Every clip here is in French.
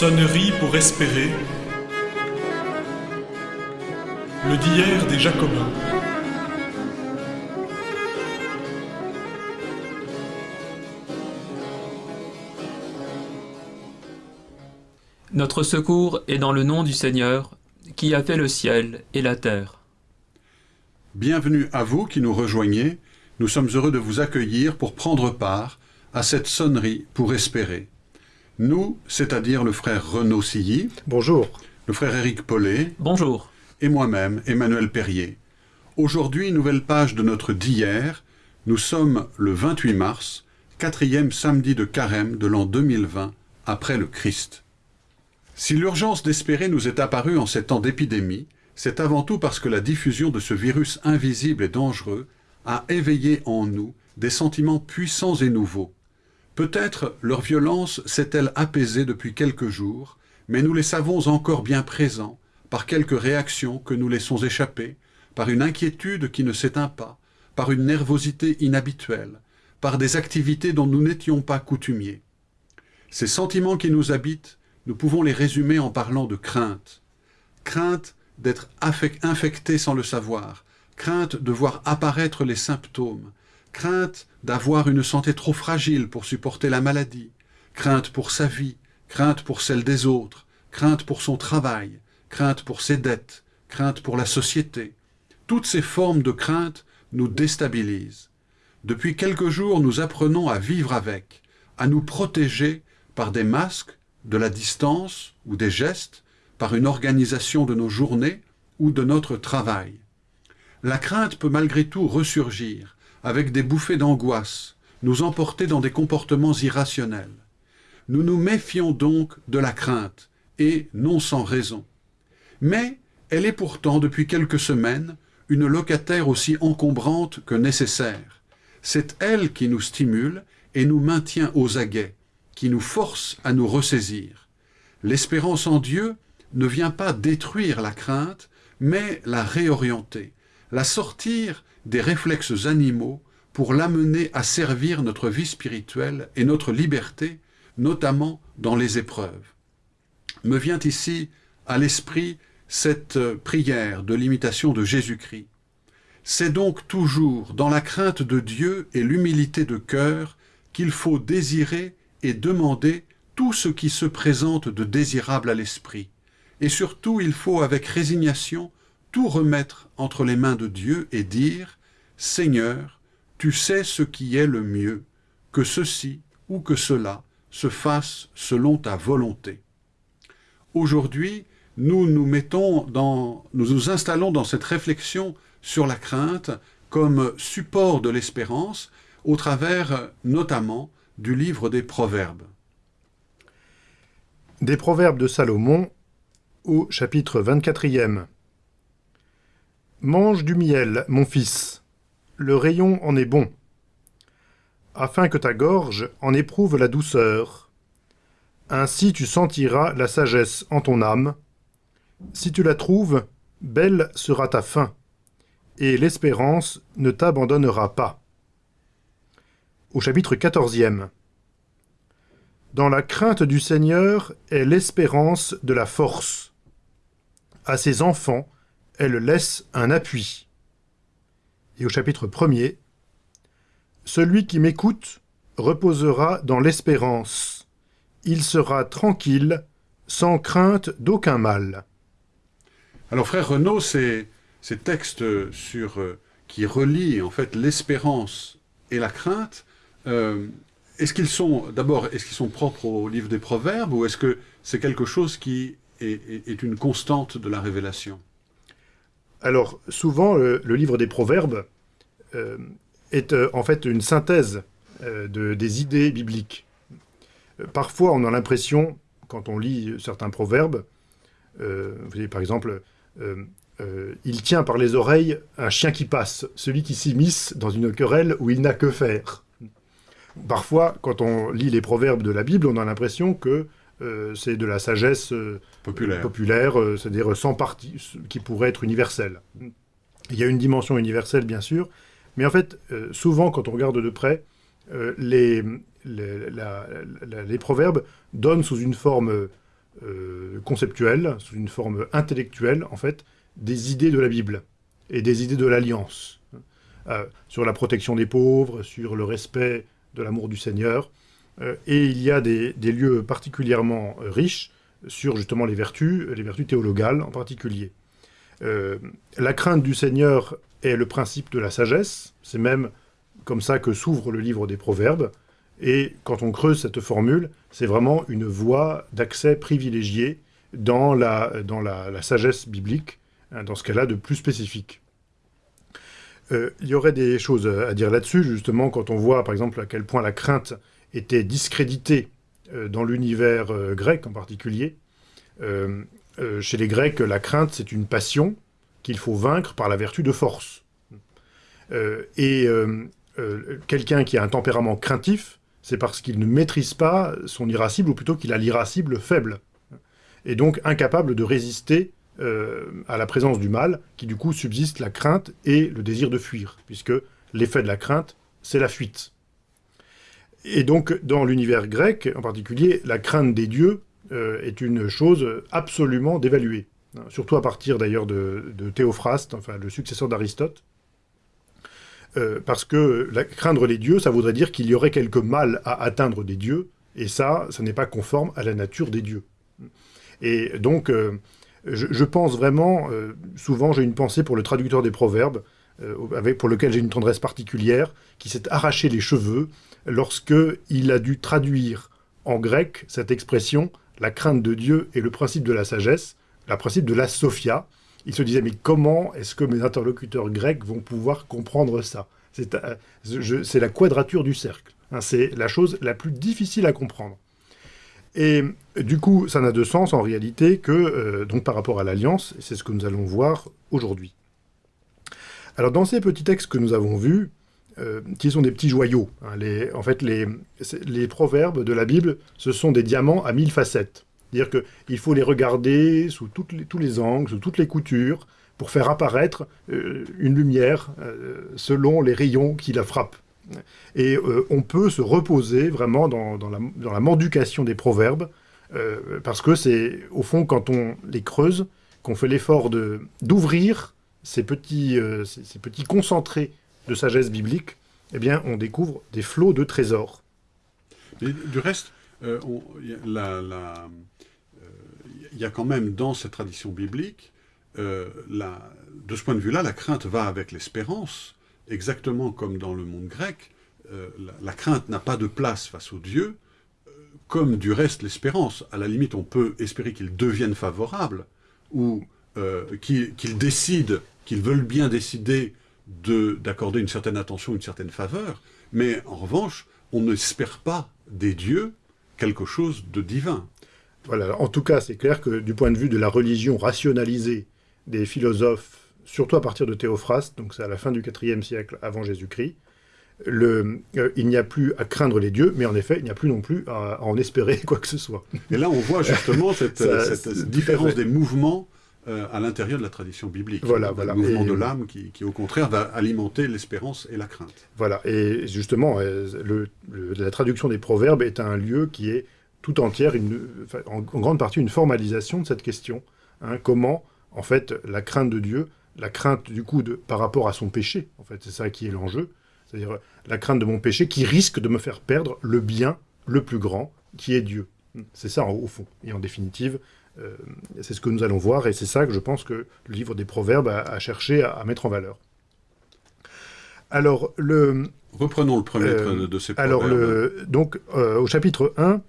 Sonnerie pour espérer. Le d'hier des Jacobins. Notre secours est dans le nom du Seigneur, qui a fait le ciel et la terre. Bienvenue à vous qui nous rejoignez. Nous sommes heureux de vous accueillir pour prendre part à cette sonnerie pour espérer. Nous, c'est-à-dire le frère Renaud Silly, Bonjour. le frère Éric Paulet Bonjour. et moi-même, Emmanuel Perrier. Aujourd'hui, nouvelle page de notre d'hier. Nous sommes le 28 mars, quatrième samedi de carême de l'an 2020, après le Christ. Si l'urgence d'espérer nous est apparue en ces temps d'épidémie, c'est avant tout parce que la diffusion de ce virus invisible et dangereux a éveillé en nous des sentiments puissants et nouveaux. Peut-être leur violence s'est-elle apaisée depuis quelques jours, mais nous les savons encore bien présents par quelques réactions que nous laissons échapper, par une inquiétude qui ne s'éteint pas, par une nervosité inhabituelle, par des activités dont nous n'étions pas coutumiers. Ces sentiments qui nous habitent, nous pouvons les résumer en parlant de crainte. Crainte d'être infecté sans le savoir, crainte de voir apparaître les symptômes, crainte d'avoir une santé trop fragile pour supporter la maladie, crainte pour sa vie, crainte pour celle des autres, crainte pour son travail, crainte pour ses dettes, crainte pour la société. Toutes ces formes de crainte nous déstabilisent. Depuis quelques jours, nous apprenons à vivre avec, à nous protéger par des masques, de la distance ou des gestes, par une organisation de nos journées ou de notre travail. La crainte peut malgré tout ressurgir, avec des bouffées d'angoisse, nous emporter dans des comportements irrationnels. Nous nous méfions donc de la crainte, et non sans raison. Mais elle est pourtant, depuis quelques semaines, une locataire aussi encombrante que nécessaire. C'est elle qui nous stimule et nous maintient aux aguets, qui nous force à nous ressaisir. L'espérance en Dieu ne vient pas détruire la crainte, mais la réorienter, la sortir des réflexes animaux pour l'amener à servir notre vie spirituelle et notre liberté, notamment dans les épreuves. Me vient ici à l'esprit cette euh, prière de l'imitation de Jésus-Christ. C'est donc toujours dans la crainte de Dieu et l'humilité de cœur qu'il faut désirer et demander tout ce qui se présente de désirable à l'esprit. Et surtout, il faut avec résignation tout remettre entre les mains de Dieu et dire « Seigneur, tu sais ce qui est le mieux, que ceci ou que cela se fasse selon ta volonté. » Aujourd'hui, nous nous mettons dans, nous nous installons dans cette réflexion sur la crainte comme support de l'espérance au travers notamment du livre des Proverbes. Des proverbes de Salomon au chapitre 24e. Mange du miel, mon fils, le rayon en est bon, afin que ta gorge en éprouve la douceur. Ainsi tu sentiras la sagesse en ton âme. Si tu la trouves, belle sera ta fin, et l'espérance ne t'abandonnera pas. Au chapitre 14e. Dans la crainte du Seigneur est l'espérance de la force. À ses enfants, elle laisse un appui. Et au chapitre 1er, Celui qui m'écoute reposera dans l'espérance. Il sera tranquille, sans crainte d'aucun mal. Alors frère Renaud, ces, textes sur, euh, qui relient en fait l'espérance et la crainte, euh, est-ce qu'ils sont d'abord est-ce qu'ils sont propres au livre des Proverbes ou est-ce que c'est quelque chose qui est une constante de la révélation? Alors, souvent, le, le livre des Proverbes euh, est euh, en fait une synthèse euh, de, des idées bibliques. Euh, parfois, on a l'impression, quand on lit certains proverbes, euh, vous voyez, par exemple, euh, euh, il tient par les oreilles un chien qui passe, celui qui s'immisce dans une querelle où il n'a que faire. Parfois, quand on lit les proverbes de la Bible, on a l'impression que euh, c'est de la sagesse euh, Populaire. populaire, euh, c'est-à-dire sans partie, qui pourrait être universelle. Il y a une dimension universelle, bien sûr, mais en fait, euh, souvent, quand on regarde de près, euh, les, les, la- la- les proverbes donnent sous une forme conceptuelle, sous une forme intellectuelle, en fait, des idées de la Bible et des idées de l'Alliance, sur la protection des pauvres, sur le respect de l'amour du Seigneur. Et il y a des, des, lieux particulièrement riches sur justement les vertus, les vertus théologales en particulier. la crainte du Seigneur est le principe de la sagesse, c'est même comme ça que s'ouvre le livre des Proverbes, et quand on creuse cette formule, c'est vraiment une voie d'accès privilégiée dans la, sagesse biblique, hein, dans ce qu'elle a de plus spécifique. Euh, il y aurait des choses à dire là-dessus, justement, quand on voit, par exemple, à quel point la crainte était discréditée euh, dans l'univers euh, grec en particulier. chez les Grecs, la crainte, c'est une passion qu'il faut vaincre par la vertu de force. et quelqu'un qui a un tempérament craintif, c'est parce qu'il ne maîtrise pas son irascible, ou plutôt qu'il a l'irascible faible, et donc incapable de résister euh, à la présence du mal, qui du coup subsiste la crainte et le désir de fuir, puisque l'effet de la crainte, c'est la fuite. Et donc, dans l'univers grec, en particulier, la crainte des dieux euh, est une chose absolument dévaluée, surtout à partir d'ailleurs de, Théophraste, enfin le successeur d'Aristote, euh, parce que craindre les dieux, ça voudrait dire qu'il y aurait quelque mal à atteindre des dieux, et ça, ça n'est pas conforme à la nature des dieux. Et donc, euh, je, pense vraiment, souvent j'ai une pensée pour le traducteur des proverbes, avec, pour lequel j'ai une tendresse particulière, qui s'est arraché les cheveux lorsque il a dû traduire en grec cette expression « la crainte de Dieu et le principe de la sagesse », le principe de la sophia, il se disait, mais comment est-ce que mes interlocuteurs grecs vont pouvoir comprendre ça? Euh, C'est la quadrature du cercle. Hein, c'est la chose la plus difficile à comprendre. Et du coup, ça n'a de sens en réalité que euh, donc par rapport à l'Alliance, c'est ce que nous allons voir aujourd'hui. Alors dans ces petits textes que nous avons vus, euh, qui sont des petits joyaux, hein, en fait les, proverbes de la Bible, ce sont des diamants à mille facettes. C'est-à-dire qu'il faut les regarder sous tous les angles, sous toutes les coutures, pour faire apparaître euh, une lumière euh, selon les rayons qui la frappent. Et on peut se reposer vraiment dans, la, dans la, des proverbes, parce que c'est, au fond, quand on les creuse, qu'on fait l'effort d'ouvrir ces petits, ces, petits concentrés de sagesse biblique, eh bien, on découvre des flots de trésors. du reste, la, la il y a quand même dans cette tradition biblique, euh, de ce point de vue-là, la crainte va avec l'espérance, exactement comme dans le monde grec. Euh, la, crainte n'a pas de place face aux dieux, euh, comme du reste l'espérance. À la limite, on peut espérer qu'ils deviennent favorables, ou qu'ils décident, qu'ils veulent bien décider d'accorder une certaine attention, une certaine faveur, mais en revanche, on n'espère pas des dieux quelque chose de divin. Voilà, en tout cas, c'est clair que du point de vue de la religion rationalisée des philosophes, surtout à partir de Théophraste, donc c'est à la fin du IVe siècle avant Jésus-Christ, le, euh, il n'y a plus à craindre les dieux, mais en effet, il n'y a plus non plus à, en espérer quoi que ce soit. Et là, on voit justement cette, différence des mouvements euh, à l'intérieur de la tradition biblique. Voilà, voilà. Le mouvement de l'âme qui, au contraire, va alimenter l'espérance et la crainte. Voilà, et justement, euh, le, la traduction des proverbes est un lieu qui est tout entière, une, en, grande partie, une formalisation de cette question. Hein, comment, en fait, la crainte de Dieu, la crainte, du coup, de, par rapport à son péché, en fait, c'est ça qui est l'enjeu, c'est-à-dire la crainte de mon péché qui risque de me faire perdre le bien le plus grand, qui est Dieu. C'est ça, au fond. Et en définitive, euh, c'est ce que nous allons voir, et c'est ça que je pense que le livre des Proverbes a, cherché à, mettre en valeur. Alors, le... Reprenons le premier euh, de ces proverbes. Alors, le, donc, euh, au chapitre 1,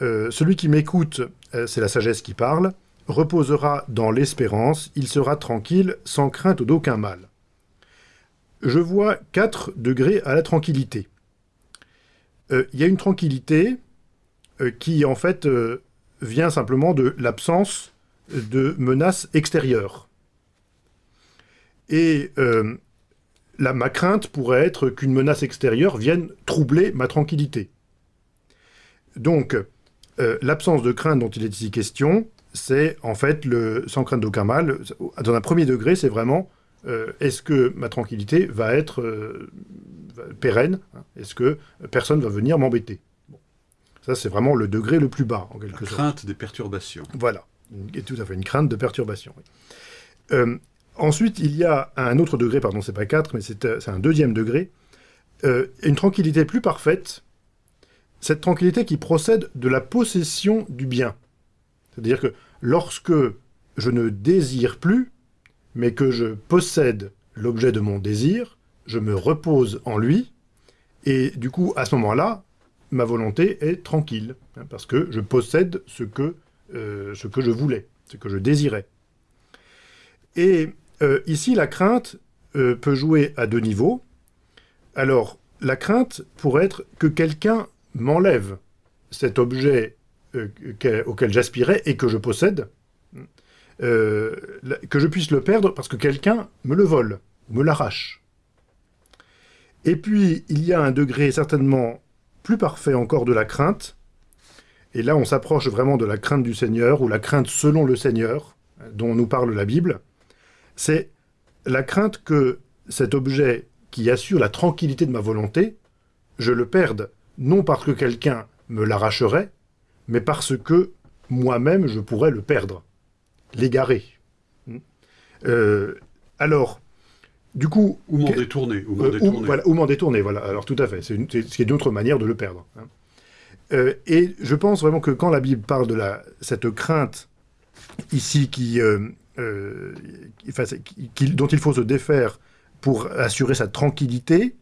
euh, celui qui m'écoute, c'est la sagesse qui parle, reposera dans l'espérance, il sera tranquille, sans crainte d'aucun mal. Je vois quatre degrés à la tranquillité. Il y a une tranquillité qui, en fait, vient simplement de l'absence de menaces extérieures. Et ma crainte pourrait être qu'une menace extérieure vienne troubler ma tranquillité. Donc, euh, l'absence de crainte dont il est ici question, c'est en fait le sans crainte d'aucun mal. Dans un premier degré, c'est vraiment euh, est-ce que ma tranquillité va être euh, pérenne Est-ce que personne va venir m'embêter? Ça, c'est vraiment le degré le plus bas, en La quelque sorte. crainte des perturbations. Voilà, et tout à fait, une crainte de perturbation. oui. Euh, ensuite, il y a un autre degré, pardon, c'est pas 4, mais c'est euh, c'est un deuxième degré, euh, une tranquillité plus parfaite, cette tranquillité qui procède de la possession du bien. C'est-à-dire que lorsque je ne désire plus, mais que je possède l'objet de mon désir, je me repose en lui, et du coup, à ce moment-là, ma volonté est tranquille, hein, parce que je possède ce que, euh, ce que je voulais, ce que je désirais. Et euh, ici, la crainte euh, peut jouer à deux niveaux. Alors, la crainte pourrait être que quelqu'un m'enlève cet objet que- auquel j'aspirais et que je possède, la- que je puisse le perdre parce que quelqu'un me le vole, me l'arrache. Et puis, il y a un degré certainement plus parfait encore de la crainte, et là on s'approche vraiment de la crainte du Seigneur, ou la crainte selon le Seigneur, dont nous parle la Bible, c'est la crainte que cet objet qui assure la tranquillité de ma volonté, je le perde, non parce que quelqu'un me l'arracherait, mais parce que moi-même je pourrais le perdre, l'égarer. Hmm. Euh, alors, du coup, Ou m'en détourner. Ou m'en euh, ou, détourner. voilà, ou m'en détourner, voilà. Alors tout à fait, c'est une, une autre manière de le perdre. hein. Euh, et je pense vraiment que quand la Bible parle de la, cette crainte ici qui, euh, qui- enfin, c'est- qui- qui- dont il faut se défaire pour assurer sa tranquillité,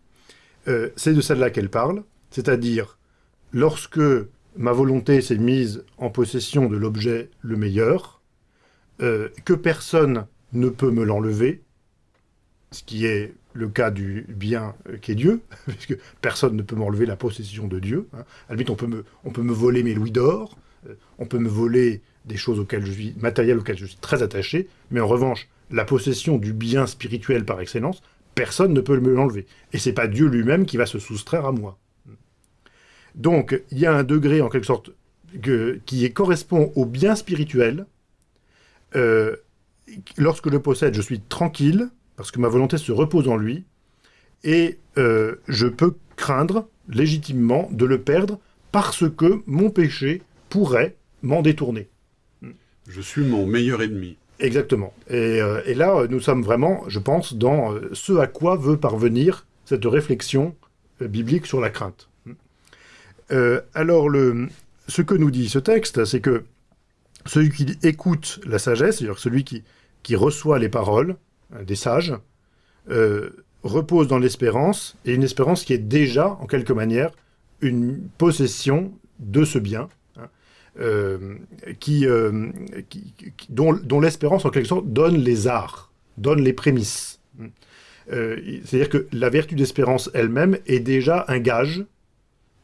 c'est de celle-là qu'elle parle, c'est-à-dire lorsque ma volonté s'est mise en possession de l'objet le meilleur, que personne ne peut me l'enlever, ce qui est le cas du bien qui est Dieu, puisque personne ne peut m'enlever la possession de Dieu. hein. À la limite, on peut me, on peut me voler mes louis d'or, euh, on peut me voler des choses auxquelles je suis, matérielles auxquelles je suis très attaché, mais en revanche, la possession du bien spirituel par excellence, personne ne peut me l'enlever. Et c'est pas Dieu lui-même qui va se soustraire à moi. Donc, il y a un degré, en quelque sorte, que- qui correspond au bien spirituel. Euh, lorsque je possède, je suis tranquille, parce que ma volonté se repose en lui, et euh, je peux craindre légitimement de le perdre parce que mon péché pourrait m'en détourner. Je suis mon meilleur ennemi. Exactement. Et, euh, et là, euh, nous sommes vraiment, je pense, dans ce à quoi veut parvenir cette réflexion biblique sur la crainte. Euh, alors, le, ce que nous dit ce texte, c'est que celui qui écoute la sagesse, c'est-à-dire celui qui, qui reçoit les paroles des sages, euh, repose dans l'espérance, et une espérance qui est déjà, en quelque manière, une possession de ce bien, hein, euh, euh, dont, dont l'espérance, en quelque sorte, donne les arts, donne les prémices. Euh, C'est-à-dire que la vertu d'espérance elle-même est déjà un gage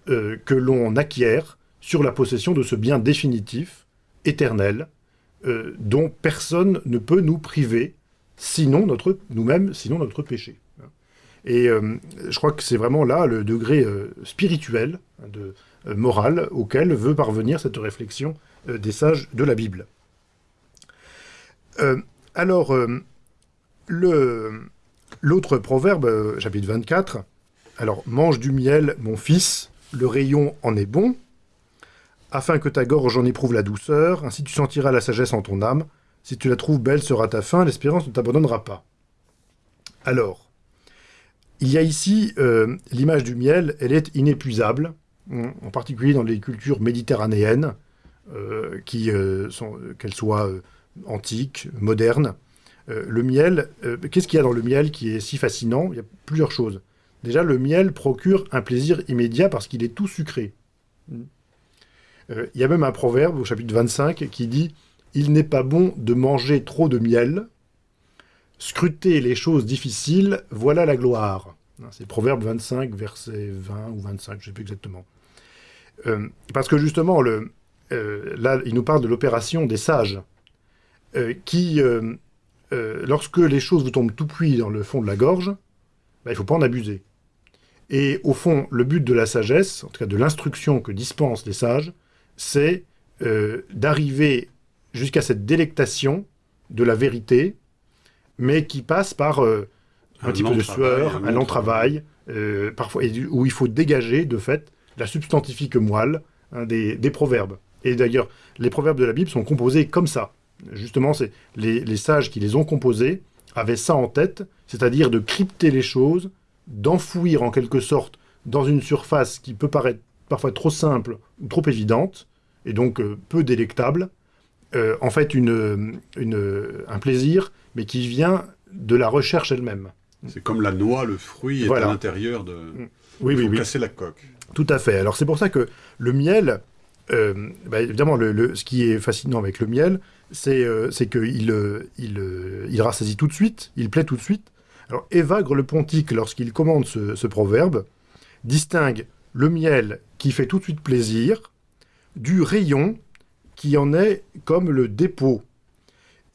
euh, que l'on acquiert sur la possession de ce bien définitif, éternel, euh, dont personne ne peut nous priver, sinon notre nous-mêmes, sinon notre péché. Et euh, je crois que c'est vraiment là le degré euh, spirituel, de, euh, moral, auquel veut parvenir cette réflexion des sages de la Bible. Alors, l'autre proverbe, chapitre 24, alors, mange du miel, mon fils, le rayon en est bon, afin que ta gorge en éprouve la douceur, ainsi tu sentiras la sagesse en ton âme, si tu la trouves belle sera ta fin, l'espérance ne t'abandonnera pas. Alors, il y a ici euh, l'image du miel, elle est inépuisable, en particulier dans les cultures méditerranéennes, euh, qui euh, qu'elles soient antiques, modernes. Le miel, qu'est-ce qu'il y a dans le miel qui est si fascinant? Il y a plusieurs choses. Déjà, le miel procure un plaisir immédiat parce qu'il est tout sucré. Euh, il y a même un proverbe au chapitre 25 qui dit « Il n'est pas bon de manger trop de miel. Scruter les choses difficiles, voilà la gloire. » C'est Proverbe 25, verset 20 ou 25, je ne sais plus exactement. Euh, parce que justement, euh, là, il nous parle de l'opération des sages, euh, qui, lorsque les choses vous tombent tout cuit dans le fond de la gorge, bah, il ne faut pas en abuser. Et au fond, le but de la sagesse, en tout cas de l'instruction que dispensent les sages, c'est d'arriver jusqu'à cette délectation de la vérité, mais qui passe par euh, un, Un petit peu de travail, sueur, un un long travail, euh, parfois, et où il faut dégager, de fait, la substantifique moelle hein, des, des proverbes. Et d'ailleurs, les proverbes de la Bible sont composés comme ça. Justement, c'est les, les sages qui les ont composés avaient ça en tête, c'est-à-dire de crypter les choses, d'enfouir en quelque sorte dans une surface qui peut paraître parfois trop simple ou trop évidente, et donc euh, peu délectable, euh, en fait une, une- un plaisir, mais qui vient de la recherche elle-même. C'est comme la noix, le fruit est à l'intérieur de... Oui, Il oui, faut oui. casser la coque. Tout à fait. Alors c'est pour ça que le miel, euh, bah, évidemment, le, le- ce qui est fascinant avec le miel, c'est euh, qu'il euh, il, il rassasie tout de suite, il plaît tout de suite. Alors Évagre le Pontique, lorsqu'il commande ce, ce proverbe, distingue le miel qui fait tout de suite plaisir du rayon qui en est comme le dépôt.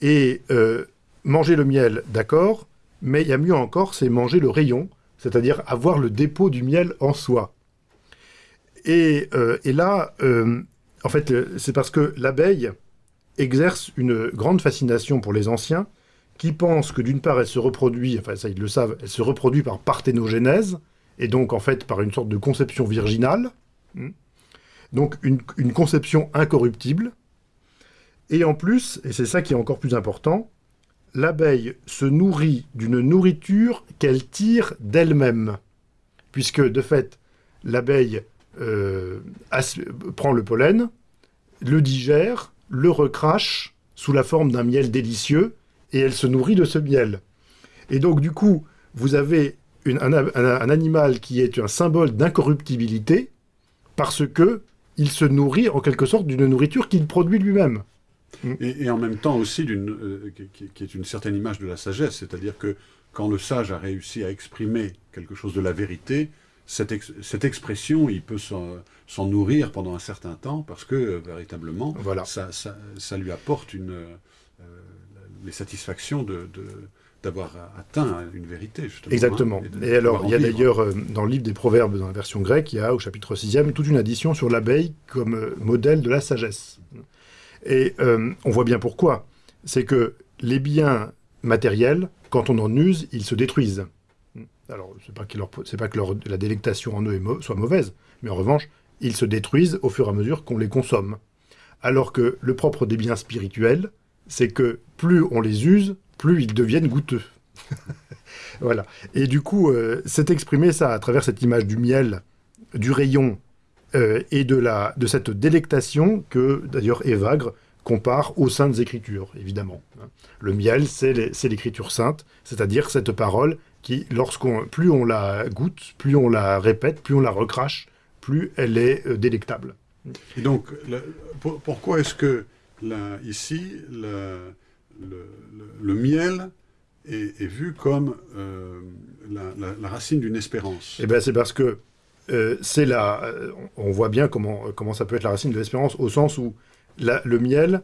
Et euh, manger le miel, d'accord, mais il y a mieux encore, c'est manger le rayon, c'est-à-dire avoir le dépôt du miel en soi. Et, euh, là, euh, en fait, c'est parce que l'abeille exerce une grande fascination pour les anciens qui pensent que d'une part, elle se reproduit, enfin ça ils le savent, elle se reproduit par parthénogénèse, et donc en fait par une sorte de conception virginale, Hmm. Donc une, conception incorruptible, et en plus, et c'est ça qui est encore plus important, l'abeille se nourrit d'une nourriture qu'elle tire d'elle-même, puisque de fait, l'abeille euh, prend le pollen, le digère, le recrache sous la forme d'un miel délicieux, et elle se nourrit de ce miel. Et donc, du coup, vous avez un animal qui est un symbole d'incorruptibilité, parce que il se nourrit en quelque sorte d'une nourriture qu'il produit lui-même. Et, et en même temps aussi d'une, euh, qui, est une certaine image de la sagesse, c'est-à-dire que quand le sage a réussi à exprimer quelque chose de la vérité, cette, ex- cette expression, il peut s'en, nourrir pendant un certain temps parce que euh, véritablement, Voilà. ça, ça- ça lui apporte une, euh, euh, les satisfactions de, de- d'avoir atteint une vérité, justement. Exactement. hein, de Et alors, il y a d'ailleurs, euh, dans le livre des Proverbes, dans la version grecque, il y a au chapitre 6e toute une addition sur l'abeille comme euh, modèle de la sagesse. Et euh, on voit bien pourquoi. C'est que les biens matériels, quand on en use, ils se détruisent. Alors, c'est pas, leur- pas que leur- la délectation en eux soit mauvaise, mais en revanche, ils se détruisent au fur et à mesure qu'on les consomme. Alors que le propre des biens spirituels, c'est que plus on les use, plus ils deviennent goûteux. Voilà. Et du coup, euh, c'est exprimé ça à travers cette image du miel, du rayon euh, et de, la, de cette délectation que d'ailleurs Évagre compare aux saintes écritures, évidemment. Le miel, c'est l'écriture sainte, c'est-à-dire cette parole qui, lorsqu'on, plus on la goûte, plus on la répète, plus on la recrache, plus elle est euh, délectable. Et donc, pourquoi est-ce que ici, le- le- miel est, vu comme euh, la, racine d'une espérance Eh ben, c'est parce que euh, c'est la. euh, On voit bien comment, comment ça peut être la racine de l'espérance, au sens où le miel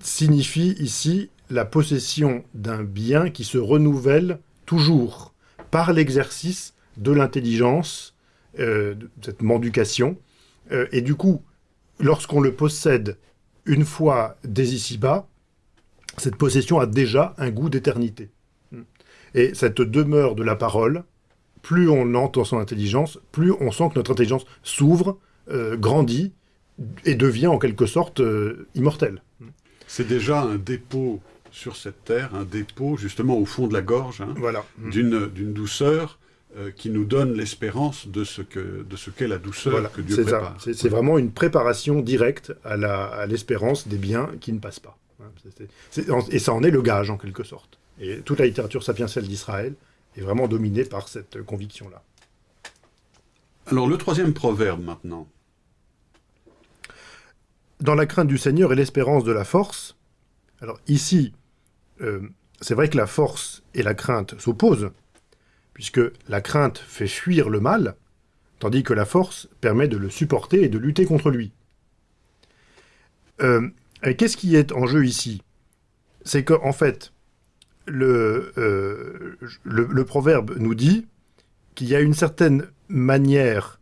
signifie ici la possession d'un bien qui se renouvelle toujours par l'exercice de l'intelligence, de cette mendication. Euh, et du coup, lorsqu'on le possède une fois dès ici-bas, cette possession a déjà un goût d'éternité. Et cette demeure de la parole, plus on entend son intelligence, plus on sent que notre intelligence s'ouvre, euh, grandit et devient en quelque sorte euh, immortelle. C'est déjà un dépôt sur cette terre, un dépôt justement au fond de la gorge, hein, Voilà. d'une d'une douceur euh, qui nous donne l'espérance de ce que de ce qu'est la douceur Voilà, que Dieu prépare. C'est vraiment une préparation directe à l'espérance des biens qui ne passent pas. Et ça en est le gage, en quelque sorte. Et toute la littérature sapientielle d'Israël est vraiment dominée par cette conviction-là. Alors le troisième proverbe maintenant. dans la crainte du Seigneur et l'espérance de la force. Alors ici, euh, c'est vrai que la force et la crainte s'opposent, puisque la crainte fait fuir le mal, tandis que la force permet de le supporter et de lutter contre lui. Euh, Qu'est-ce qui est en jeu ici? C'est qu'en fait, le, euh, le, proverbe nous dit qu'il y a une certaine manière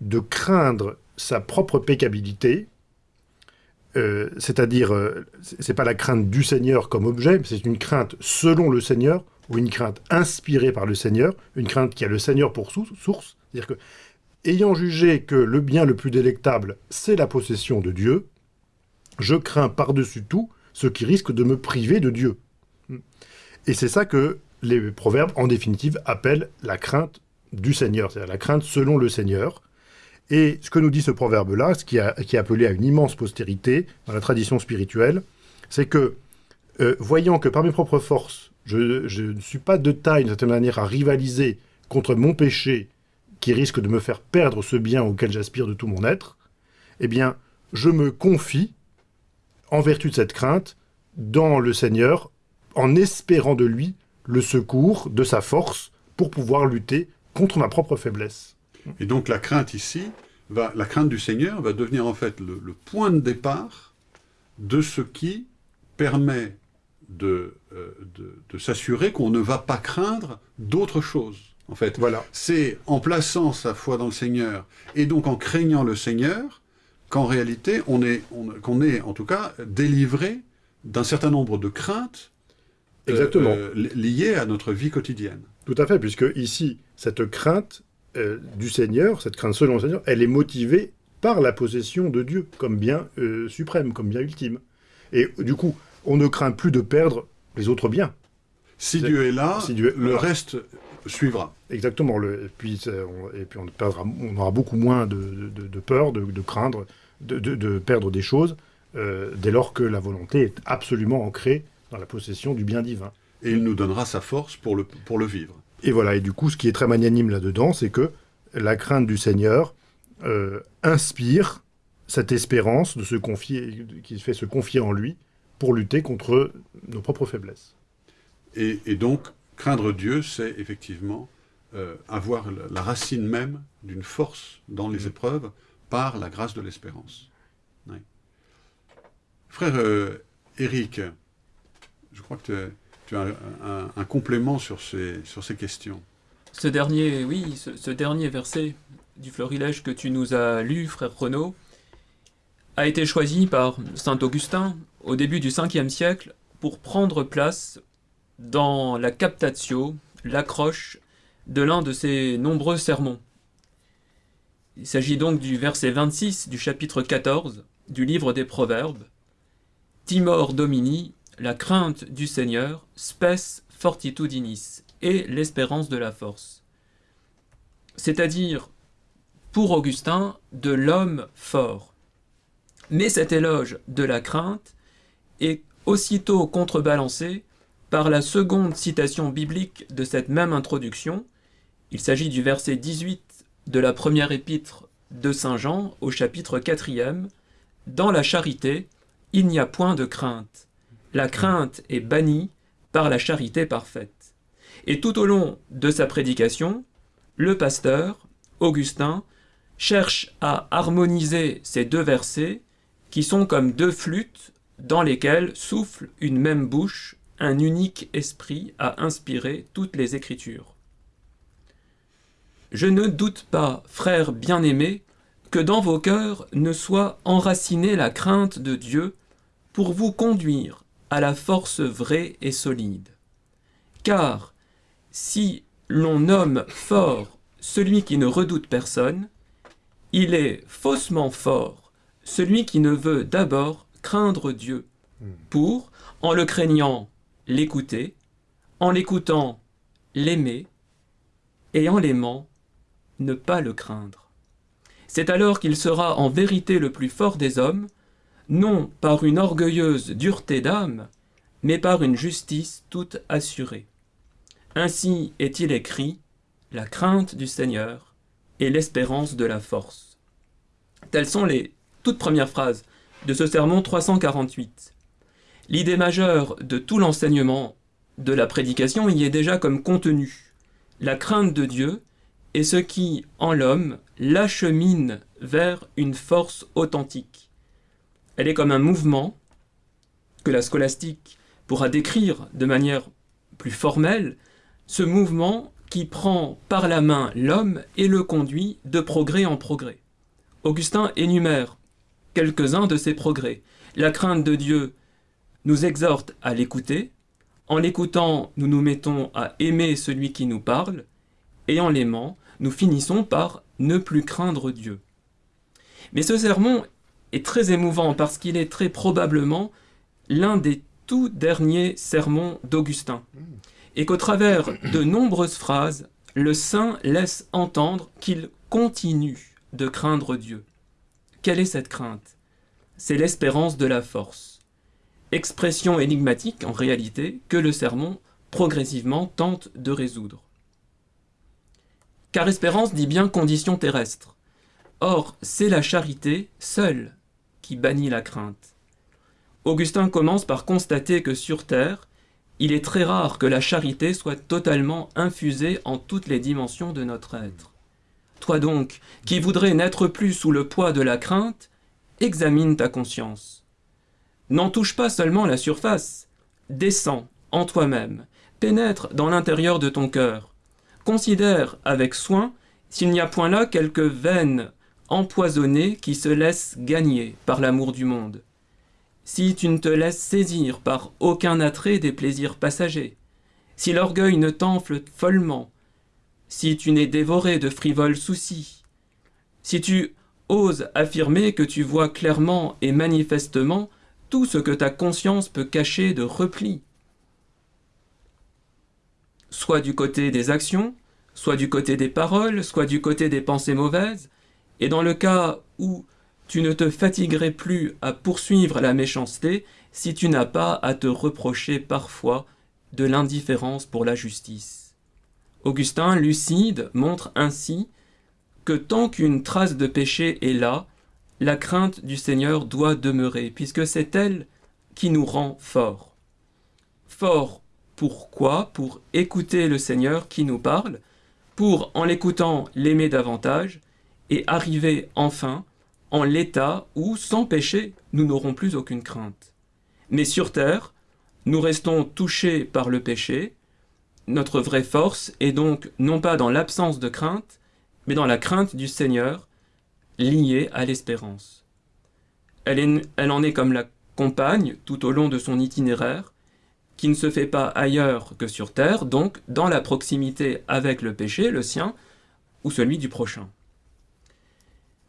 de craindre sa propre pécabilité, euh, c'est-à-dire, euh, c'est pas la crainte du Seigneur comme objet, mais c'est une crainte selon le Seigneur, ou une crainte inspirée par le Seigneur, une crainte qui a le Seigneur pour sou- source. C'est-à-dire que ayant jugé que le bien le plus délectable, c'est la possession de Dieu, je crains par-dessus tout ce qui risque de me priver de Dieu. Et c'est ça que les proverbes, en définitive, appellent la crainte du Seigneur, c'est-à-dire la crainte selon le Seigneur. Et ce que nous dit ce proverbe-là, ce qui, est appelé à une immense postérité dans la tradition spirituelle, c'est que, euh, voyant que par mes propres forces, je, je ne suis pas de taille, d'une certaine manière, à rivaliser contre mon péché qui risque de me faire perdre ce bien auquel j'aspire de tout mon être, eh bien, je me confie, en vertu de cette crainte, dans le Seigneur, en espérant de lui le secours de sa force pour pouvoir lutter contre ma propre faiblesse. Et donc la crainte ici, va, la crainte du Seigneur va devenir en fait le, point de départ de ce qui permet de, euh, de, de s'assurer qu'on ne va pas craindre d'autres choses. En fait, voilà. c'est en plaçant sa foi dans le Seigneur et donc en craignant le Seigneur qu'en réalité on est, qu'on est en tout cas délivré d'un certain nombre de craintes euh, Exactement. Euh, liées à notre vie quotidienne. Tout à fait, puisque ici, cette crainte euh, du Seigneur, cette crainte selon le Seigneur, elle est motivée par la possession de Dieu comme bien suprême, comme bien ultime. Et du coup, on ne craint plus de perdre les autres biens. Si Dieu est là, le reste suivra. Exactement. Le, et, puis, on, et puis on, perdra, on aura beaucoup moins de, de, peur, de, craindre, de, perdre des choses, dès lors que la volonté est absolument ancrée dans la possession du bien divin. Et il nous donnera sa force pour le, pour le vivre. Et voilà, et du coup, ce qui est très magnanime là-dedans, c'est que la crainte du Seigneur euh, inspire cette espérance de se confier, qui fait se confier en lui pour lutter contre nos propres faiblesses. Et, donc, craindre Dieu, c'est effectivement euh, avoir la racine même d'une force dans les mmh. épreuves par la grâce de l'espérance. Frère euh, Éric, je crois que tu as un, complément sur ces, questions. Ce dernier, oui, ce, dernier verset du florilège que tu nous as lu, frère Renaud, a été choisi par saint Augustin au début du 5e siècle pour prendre place dans la captatio, l'accroche de l'un de ses nombreux sermons. Il s'agit donc du verset 26 du chapitre 14 du livre des Proverbes. Timor Domini la crainte du Seigneur, spes fortitudinis, et l'espérance de la force. C'est-à-dire, pour Augustin, de l'homme fort. Mais cet éloge de la crainte est aussitôt contrebalancé par la seconde citation biblique de cette même introduction. Il s'agit du verset 18 de la première épître de Saint Jean au chapitre 4 Dans la charité, il n'y a point de crainte, la crainte est bannie par la charité parfaite. Et tout au long de sa prédication, le pasteur, Augustin, cherche à harmoniser ces deux versets qui sont comme deux flûtes dans lesquelles souffle une même bouche, un unique esprit à inspirer toutes les Écritures. Je ne doute pas, frères bien-aimés, que dans vos cœurs ne soit enracinée la crainte de Dieu pour vous conduire à la force vraie et solide. Car si l'on nomme fort celui qui ne redoute personne, il est faussement fort celui qui ne veut d'abord craindre Dieu, pour, en le craignant, l'écouter, en l'écoutant, l'aimer, et en l'aimant, ne pas le craindre. C'est alors qu'il sera en vérité le plus fort des hommes, non par une orgueilleuse dureté d'âme, mais par une justice toute assurée. Ainsi est-il écrit, la crainte du Seigneur et l'espérance de la force. Telles sont les toutes premières phrases de ce sermon 348. L'idée majeure de tout l'enseignement de la prédication y est déjà comme contenu. La crainte de Dieu est ce qui, en l'homme, l'achemine vers une force authentique, elle est comme un mouvement que la scolastique pourra décrire de manière plus formelle, ce mouvement qui prend par la main l'homme et le conduit de progrès en progrès. Augustin énumère quelques-uns de ces progrès. La crainte de Dieu nous exhorte à l'écouter, en l'écoutant, nous nous mettons à aimer celui qui nous parle, et en l'aimant, nous finissons par ne plus craindre Dieu. Mais ce sermon est très émouvant parce qu'il est très probablement l'un des tout derniers sermons d'Augustin, et qu'au travers de nombreuses phrases, le saint laisse entendre qu'il continue de craindre Dieu. Quelle est cette crainte? C'est l'espérance de la force. Expression énigmatique, en réalité, que le sermon progressivement tente de résoudre. Car espérance dit bien condition terrestre. Or, c'est la charité seule qui bannit la crainte. Augustin commence par constater que sur Terre, il est très rare que la charité soit totalement infusée en toutes les dimensions de notre être. Toi donc, qui voudrais n'être plus sous le poids de la crainte, examine ta conscience. N'en touche pas seulement la surface, descends en toi-même, pénètre dans l'intérieur de ton cœur, considère avec soin s'il n'y a point là quelques veines empoisonnées qui se laissent gagner par l'amour du monde. Si tu ne te laisses saisir par aucun attrait des plaisirs passagers, si l'orgueil ne t'enfle follement, si tu n'es dévoré de frivoles soucis, si tu oses affirmer que tu vois clairement et manifestement tout ce que ta conscience peut cacher de repli, soit du côté des actions, soit du côté des paroles, soit du côté des pensées mauvaises, et dans le cas où tu ne te fatiguerais plus à poursuivre la méchanceté si tu n'as pas à te reprocher parfois de l'indifférence pour la justice. Augustin, lucide, montre ainsi que tant qu'une trace de péché est là, la crainte du Seigneur doit demeurer, puisque c'est elle qui nous rend forts. Forts pourquoi Pour écouter le Seigneur qui nous parle, pour, en l'écoutant, l'aimer davantage, et arriver enfin en l'état où, sans péché, nous n'aurons plus aucune crainte. Mais sur terre, nous restons touchés par le péché. Notre vraie force est donc non pas dans l'absence de crainte, mais dans la crainte du Seigneur, liée à l'espérance. Elle, elle en est comme la compagne tout au long de son itinéraire, qui ne se fait pas ailleurs que sur terre, donc dans la proximité avec le péché, le sien, ou celui du prochain.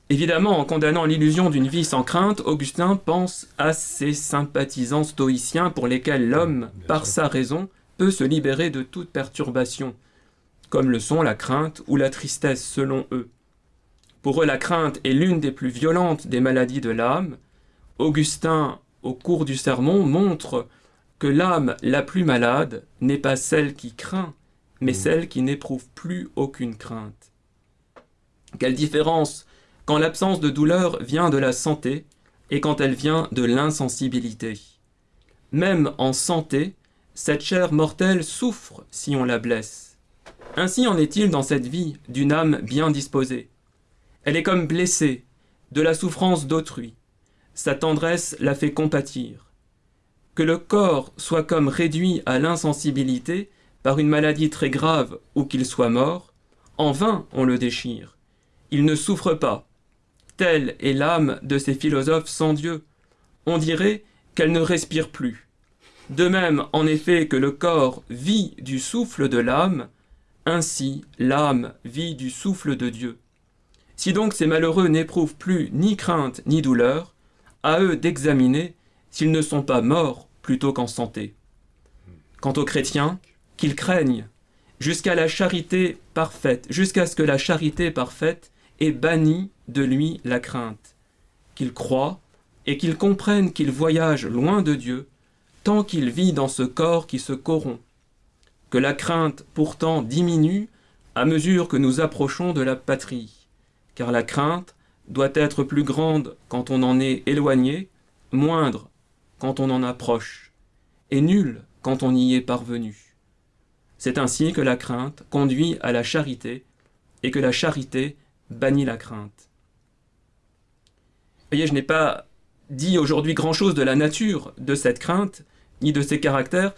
Évidemment, en condamnant l'illusion d'une vie sans crainte, Augustin pense à ces sympathisants stoïciens pour lesquels l'homme, par sa raison, peut se libérer de toute perturbation, comme le sont la crainte ou la tristesse selon eux. Pour eux, la crainte est l'une des plus violentes des maladies de l'âme. Augustin, au cours du sermon, montre que l'âme la plus malade n'est pas celle qui craint, mais mmh. celle qui n'éprouve plus aucune crainte. Quelle différence quand l'absence de douleur vient de la santé et quand elle vient de l'insensibilité. Même en santé, cette chair mortelle souffre si on la blesse. Ainsi en est-il dans cette vie d'une âme bien disposée. Elle est comme blessée de la souffrance d'autrui. Sa tendresse la fait compatir. Que le corps soit comme réduit à l'insensibilité par une maladie très grave ou qu'il soit mort, en vain on le déchire. Il ne souffre pas, Telle est l'âme de ces philosophes sans Dieu. On dirait qu'elle ne respire plus. De même, en effet, que le corps vit du souffle de l'âme, ainsi l'âme vit du souffle de Dieu. Si donc ces malheureux n'éprouvent plus ni crainte ni douleur, à eux d'examiner s'ils ne sont pas morts plutôt qu'en santé. Quant aux chrétiens, qu'ils craignent, jusqu'à la charité parfaite, jusqu'à ce que la charité parfaite ait banni de lui la crainte, qu'il croit et qu'il comprenne qu'il voyage loin de Dieu, tant qu'il vit dans ce corps qui se corrompt, que la crainte pourtant diminue à mesure que nous approchons de la patrie, car la crainte doit être plus grande quand on en est éloigné, moindre quand on en approche, et nulle quand on y est parvenu. C'est ainsi que la crainte conduit à la charité, et que la charité bannit la crainte voyez, je n'ai pas dit aujourd'hui grand-chose de la nature de cette crainte, ni de ses caractères.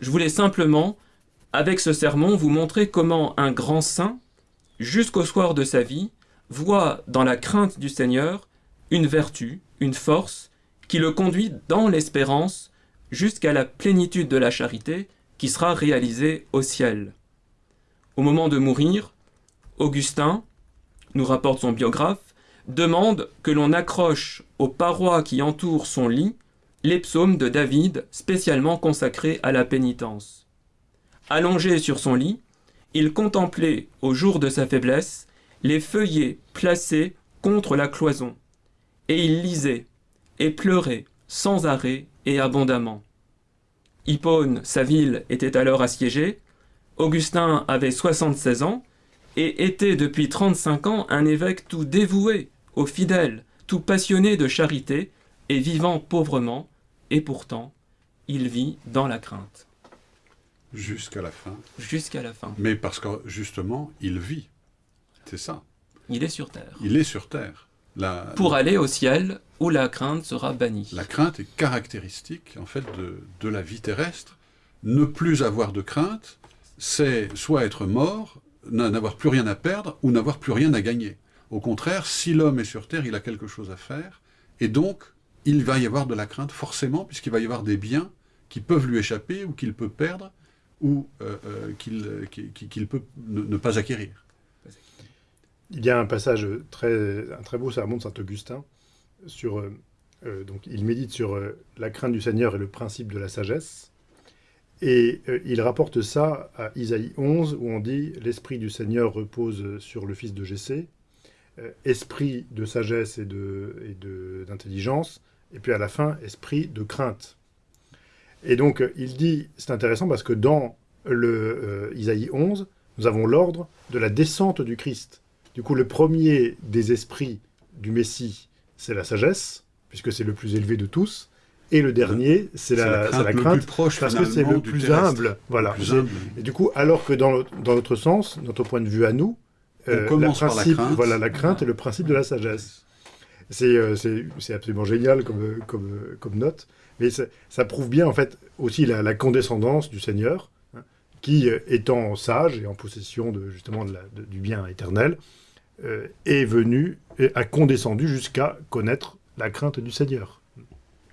Je voulais simplement, avec ce sermon, vous montrer comment un grand saint, jusqu'au soir de sa vie, voit dans la crainte du Seigneur une vertu, une force, qui le conduit dans l'espérance jusqu'à la plénitude de la charité qui sera réalisée au ciel. Au moment de mourir, Augustin, nous rapporte son biographe, demande que l'on accroche aux parois qui entourent son lit les psaumes de David spécialement consacrés à la pénitence. Allongé sur son lit, il contemplait, au jour de sa faiblesse, les feuillets placés contre la cloison, et il lisait, et pleurait, sans arrêt et abondamment. Hippone, sa ville, était alors assiégée, Augustin avait 76 ans, et était depuis 35 ans un évêque tout dévoué aux fidèles, tout passionné de charité, et vivant pauvrement, et pourtant, il vit dans la crainte. Jusqu'à la fin. Jusqu'à la fin. Mais parce que justement, il vit. C'est ça. Il est sur terre. Il est sur terre. La, Pour aller au ciel où la crainte sera bannie. La crainte est caractéristique en fait de, de la vie terrestre. Ne plus avoir de crainte, c'est soit être mort, n'avoir plus rien à perdre ou n'avoir plus rien à gagner. Au contraire, si l'homme est sur terre, il a quelque chose à faire, et donc il va y avoir de la crainte forcément, puisqu'il va y avoir des biens qui peuvent lui échapper ou qu'il peut perdre ou euh, euh, qu'il qu'il peut ne, ne, pas acquérir. Il y a un passage très, un très beau sermon de Saint-Augustin sur, euh, donc il médite sur la crainte du Seigneur et le principe de la sagesse. Et euh, il rapporte ça à Isaïe 11, où on dit « L'Esprit du Seigneur repose sur le fils de Jessé, euh, esprit de sagesse et d'intelligence, et, et puis à la fin, esprit de crainte. » Et donc, il dit, c'est intéressant parce que dans le euh, Isaïe 11, nous avons l'ordre de la descente du Christ. Du coup, le premier des esprits du Messie, c'est la sagesse, puisque c'est le plus élevé de tous. Et le dernier, c'est la, la, crainte, le proche, parce que c'est le plus terrestre, humble. Voilà. plus humble. Et du coup, alors que dans, dans notre sens, notre point de vue à nous, On commence par la principe, crainte. voilà, la crainte est le principe de la sagesse. C'est euh, c'est absolument génial comme, comme, comme note, mais ça, ça prouve bien en fait aussi la, la condescendance du Seigneur, hein, qui, euh, étant sage et en possession de, justement de la, de, du bien éternel, euh, est venu, et a condescendu jusqu'à connaître la crainte du Seigneur.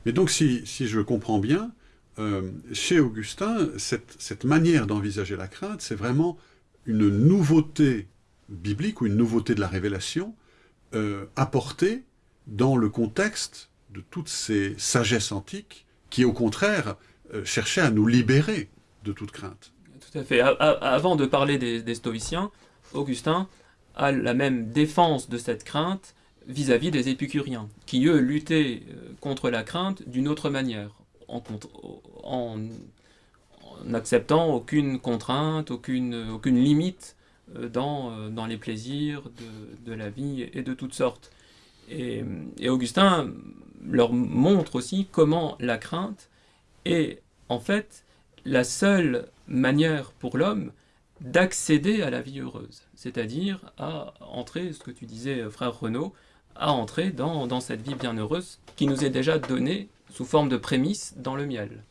Mais donc, si, si je comprends bien, euh, chez Augustin, cette, cette manière d'envisager la crainte, c'est vraiment une nouveauté biblique ou une nouveauté de la révélation euh, apportée dans le contexte de toutes ces sagesses antiques qui, au contraire, euh, cherchaient à nous libérer de toute crainte. Tout à fait. A avant de parler des, des stoïciens, Augustin a la même défense de cette crainte vis-à-vis -vis des épicuriens, qui eux luttaient contre la crainte d'une autre manière, en, en, en, acceptant aucune contrainte, aucune, limite dans, dans les plaisirs de, la vie et de toutes sortes. Et, Augustin leur montre aussi comment la crainte est en fait la seule manière pour l'homme d'accéder à la vie heureuse, c'est-à-dire à entrer, ce que tu disais frère Renaud, à entrer dans, dans, cette vie bienheureuse qui nous est déjà donnée sous forme de prémisse dans le miel.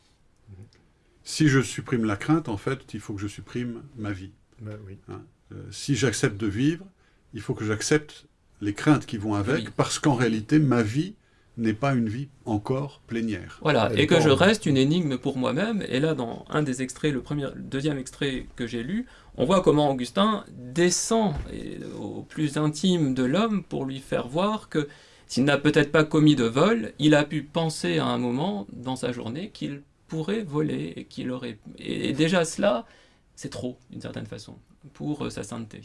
Si je supprime la crainte, en fait, il faut que je supprime ma vie. Ben, oui. hein euh, si j'accepte de vivre, il faut que j'accepte les craintes qui vont avec, Oui. parce qu'en réalité, ma vie n'est pas une vie encore plénière. Voilà, Elle et que je reste une énigme pour moi-même. Et là, dans un des extraits, le, premier, le deuxième extrait que j'ai lu, on voit comment Augustin descend et, au plus intime de l'homme pour lui faire voir que s'il n'a peut-être pas commis de vol, il a pu penser à un moment dans sa journée qu'il pourrait voler et qu'il aurait. Et, déjà cela, c'est trop, d'une certaine façon, pour euh, sa sainteté.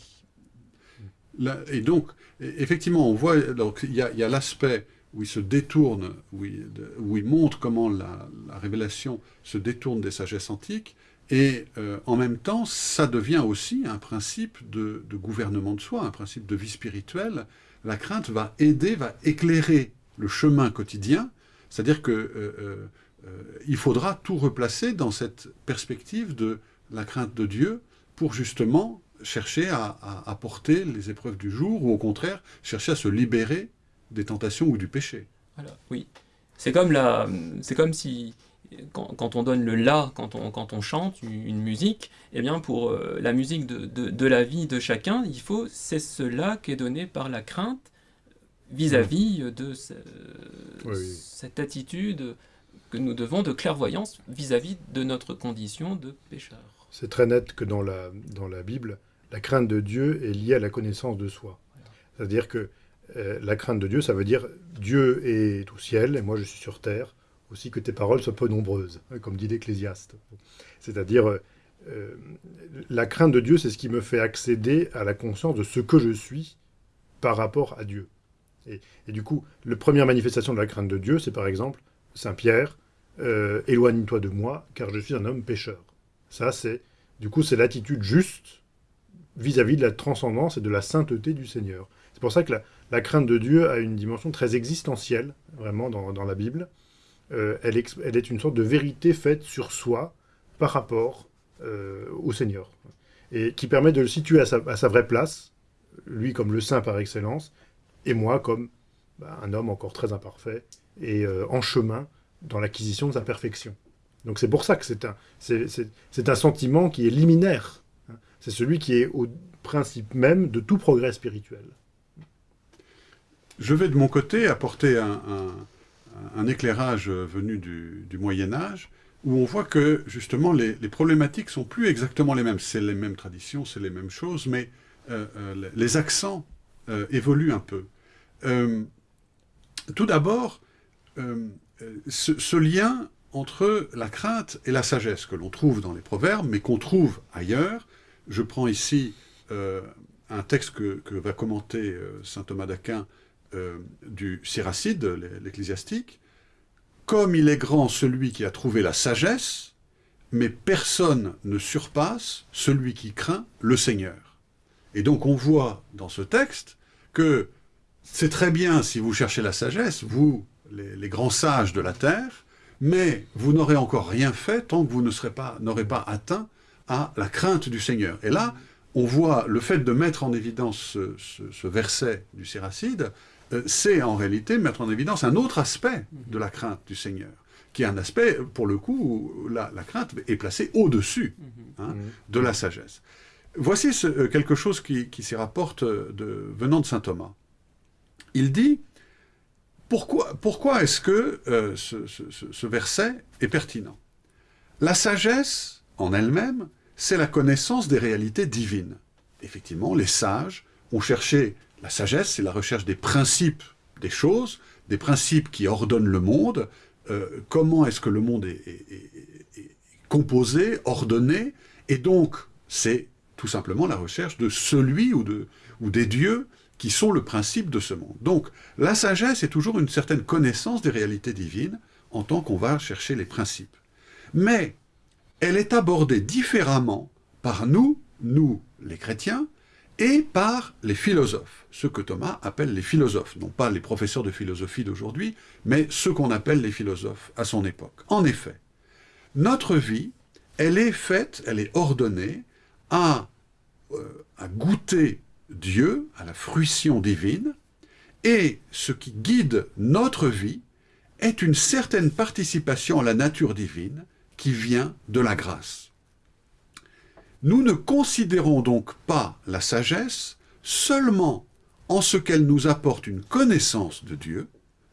Là, et donc, e- effectivement, on voit, il y a, l'aspect où il se détourne, où il, de- où il montre comment la, la révélation se détourne des sagesses antiques, et euh, en même temps, ça devient aussi un principe de, gouvernement de soi, un principe de vie spirituelle. La crainte va aider, va éclairer le chemin quotidien, c'est-à-dire que euh, euh, faudra tout replacer dans cette perspective de la crainte de Dieu pour justement chercher à, porter les épreuves du jour, ou au contraire, chercher à se libérer des tentations ou du péché. Voilà, oui. C'est comme, comme si, quand, quand, on donne le la, quand on, quand on chante une, musique, eh bien pour euh, la musique de, de, de, la vie de chacun, il faut, c'est cela qui est donné par la crainte vis-à-vis -vis de ce, oui, oui. cette attitude que nous devons de clairvoyance vis-à-vis -vis de notre condition de pécheur. C'est très net que dans la, dans la Bible, la crainte de Dieu est liée à la connaissance de soi. C'est-à-dire que euh, la crainte de Dieu, ça veut dire Dieu est au ciel et moi je suis sur terre, aussi que tes paroles soient peu nombreuses, hein, comme dit l'Ecclésiaste. C'est-à-dire, euh, euh, la crainte de Dieu, c'est ce qui me fait accéder à la conscience de ce que je suis par rapport à Dieu. Et, du coup, la première manifestation de la crainte de Dieu, c'est par exemple Saint Pierre, euh, éloigne-toi de moi, car je suis un homme pécheur. Ça, c'est, du coup, c'est l'attitude juste vis-à-vis de la transcendance et de la sainteté du Seigneur. C'est pour ça que la, crainte de Dieu a une dimension très existentielle, vraiment, dans la Bible. Euh, elle, est une sorte de vérité faite sur soi par rapport euh, au Seigneur. Et qui permet de le situer à sa, vraie place, lui comme le saint par excellence, et moi comme bah, un homme encore très imparfait et euh, en chemin dans l'acquisition de sa perfection. Donc c'est pour ça que c'est un, un sentiment qui est liminaire. hein. C'est celui qui est au principe même de tout progrès spirituel. Je vais de mon côté apporter un- un éclairage venu du, du Moyen Âge, où on voit que justement les, les problématiques sont plus exactement les mêmes. C'est les mêmes traditions, c'est les mêmes choses, mais euh, euh, les accents euh, évoluent un peu. Tout d'abord, ce, lien entre la crainte et la sagesse que l'on trouve dans les proverbes, mais qu'on trouve ailleurs. Je prends ici un texte que, va commenter saint Thomas d'Aquin euh, du Siracide, l'e- l'ecclésiastique. Comme il est grand celui qui a trouvé la sagesse, mais personne ne surpasse celui qui craint le Seigneur. Et donc on voit dans ce texte que c'est très bien si vous cherchez la sagesse, vous, les, grands sages de la terre, mais vous n'aurez encore rien fait tant que vous ne serez pas, n'aurez pas atteint à la crainte du Seigneur. Et là, on voit le fait de mettre en évidence ce, ce- verset du Siracide, euh, c'est en réalité mettre en évidence un autre aspect de la crainte du Seigneur, qui est un aspect, pour le coup, où la, la crainte est placée au-dessus hein, de la sagesse. Voici ce- euh, quelque chose qui, qui s'y rapporte euh, de, venant de saint Thomas. Il dit pourquoi, pourquoi est-ce que euh, ce, ce- ce- ce verset est pertinent? La sagesse, en elle-même, c'est la connaissance des réalités divines. Effectivement, les sages ont cherché la sagesse, c'est la recherche des principes des choses, des principes qui ordonnent le monde. euh, comment est-ce que le monde est, composé, ordonné, et donc c'est tout simplement la recherche de celui ou, de, ou des dieux qui sont le principe de ce monde. Donc la sagesse est toujours une certaine connaissance des réalités divines en tant qu'on va chercher les principes. Mais elle est abordée différemment par nous, nous les chrétiens, et par les philosophes, ceux que Thomas appelle les philosophes, non pas les professeurs de philosophie d'aujourd'hui, mais ceux qu'on appelle les philosophes à son époque. En effet, notre vie, elle est faite, elle est ordonnée à, euh, à goûter Dieu, à la fruition divine, et ce qui guide notre vie est une certaine participation à la nature divine qui vient de la grâce. Nous ne considérons donc pas la sagesse seulement en ce qu'elle nous apporte une connaissance de Dieu,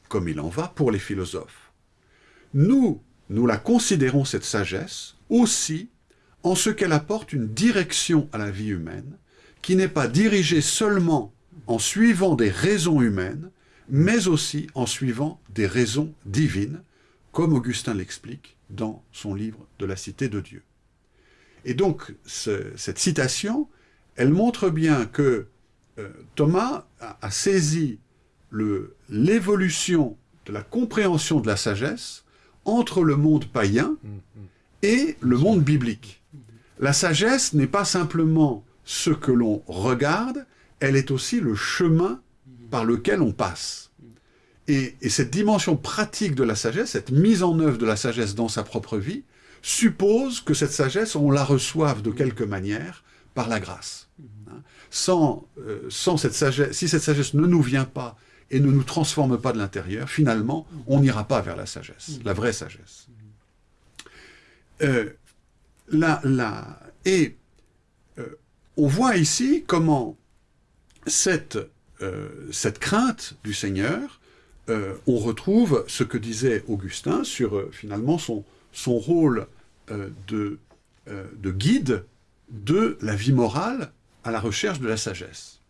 comme il en va pour les philosophes. Nous, nous la considérons, cette sagesse, aussi en ce qu'elle apporte une direction à la vie humaine, qui n'est pas dirigée seulement en suivant des raisons humaines, mais aussi en suivant des raisons divines, comme Augustin l'explique dans son livre de la Cité de Dieu. Et donc, ce- cette citation, elle montre bien que euh, Thomas a, a saisi l'évolution de la compréhension de la sagesse entre le monde païen et le monde biblique. La sagesse n'est pas simplement ce que l'on regarde, elle est aussi le chemin par lequel on passe. Et, et cette dimension pratique de la sagesse, cette mise en œuvre de la sagesse dans sa propre vie, suppose que cette sagesse, on la reçoive de quelque manière par la grâce. Hein. Sans, euh, sans cette sagesse, si cette sagesse ne nous vient pas et ne nous transforme pas de l'intérieur, finalement, on n'ira pas vers la sagesse, la vraie sagesse. Euh, la, la- et euh, on voit ici comment cette, euh, cette crainte du Seigneur, on retrouve ce que disait Augustin sur finalement son, son rôle de, euh, de guide de la vie morale à la recherche de la sagesse.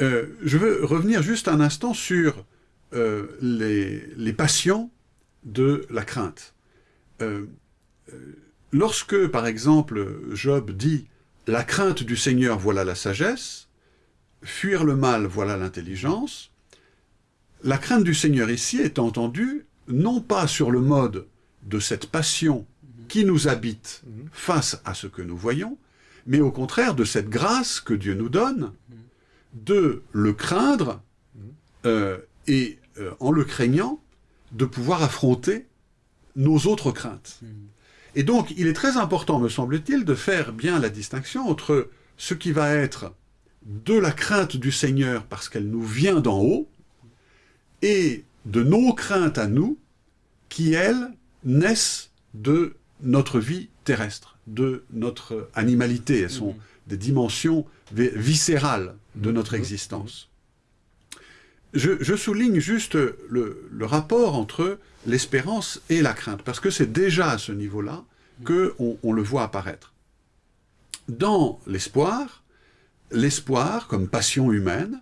Euh, je veux revenir juste un instant sur euh, les, les, passions de la crainte. Euh, lorsque, par exemple, Job dit « La crainte du Seigneur, voilà la sagesse »,« Fuir le mal, voilà l'intelligence », la crainte du Seigneur ici est entendue non pas sur le mode de cette passion qui nous habite face à ce que nous voyons, mais au contraire de cette grâce que Dieu nous donne de le craindre euh, et, euh, en le craignant, de pouvoir affronter nos autres craintes. Et donc, il est très important, me semble-t-il, de faire bien la distinction entre ce qui va être de la crainte du Seigneur parce qu'elle nous vient d'en haut, et de nos craintes à nous, qui, elles, naissent de notre vie terrestre, de notre animalité. Elles sont des dimensions viscérales de notre existence. Je, souligne juste le, rapport entre l'espérance et la crainte, parce que c'est déjà à ce niveau-là qu'on on le voit apparaître. Dans l'espoir, l'espoir, comme passion humaine,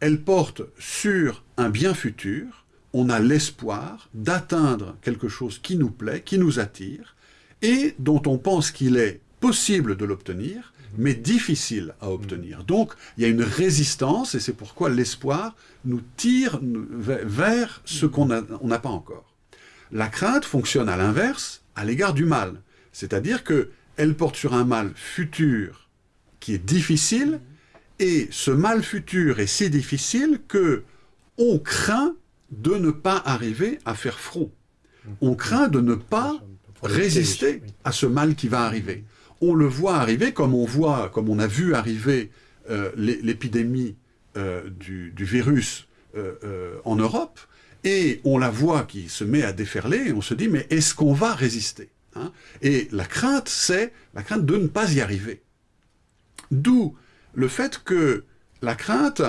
elle porte sur un bien futur, on a l'espoir d'atteindre quelque chose qui nous plaît, qui nous attire, et dont on pense qu'il est possible de l'obtenir, mais difficile à obtenir. Donc, il y a une résistance, et c'est pourquoi l'espoir nous tire vers ce qu'on n'a pas encore. La crainte fonctionne à l'inverse, à l'égard du mal. C'est-à-dire qu'elle porte sur un mal futur qui est difficile, et ce mal futur est si difficile que on craint de ne pas arriver à faire front. On craint de ne pas résister à ce mal qui va arriver. On le voit arriver comme on voit, comme on a vu arriver euh, l'épidémie euh, du, virus euh, en Europe, et on la voit qui se met à déferler, et on se dit, mais est-ce qu'on va résister hein? Et la crainte, c'est la crainte de ne pas y arriver. D'où le fait que la crainte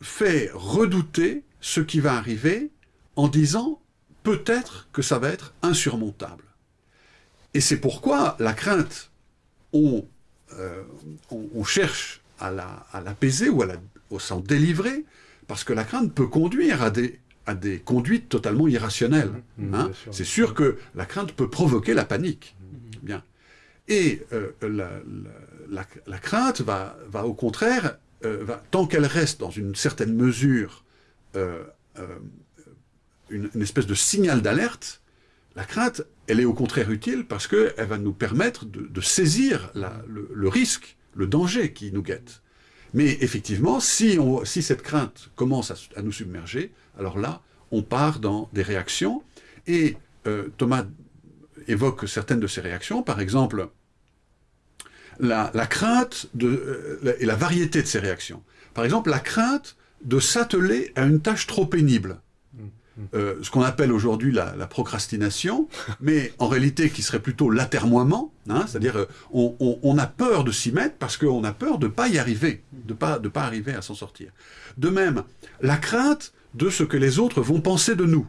fait redouter ce qui va arriver en disant peut-être que ça va être insurmontable. Et c'est pourquoi la crainte, on, euh, on, cherche à l'apaiser la, ou à, s'en délivrer, parce que la crainte peut conduire à des, à des conduites totalement irrationnelles. Mmh, mmh, hein. C'est sûr que la crainte peut provoquer la panique. Mmh. Bien. Et euh, la, la, crainte va, va au contraire, euh, tant qu'elle reste dans une certaine mesure une, espèce de signal d'alerte, la crainte, elle est au contraire utile parce qu'elle va nous permettre de, saisir le, risque, le danger qui nous guette. Mais effectivement, si, cette crainte commence à, nous submerger, alors là, on part dans des réactions. Et euh, Thomas évoque certaines de ces réactions, par exemple, la, crainte de, euh, et la variété de ces réactions. Par exemple, la crainte de s'atteler à une tâche trop pénible. Euh, ce qu'on appelle aujourd'hui la, procrastination, mais en réalité qui serait plutôt l'atermoiement, hein, c'est-à-dire euh, on, a peur de s'y mettre parce qu'on a peur de ne pas y arriver, de pas, de pas arriver à s'en sortir. De même, la crainte de ce que les autres vont penser de nous.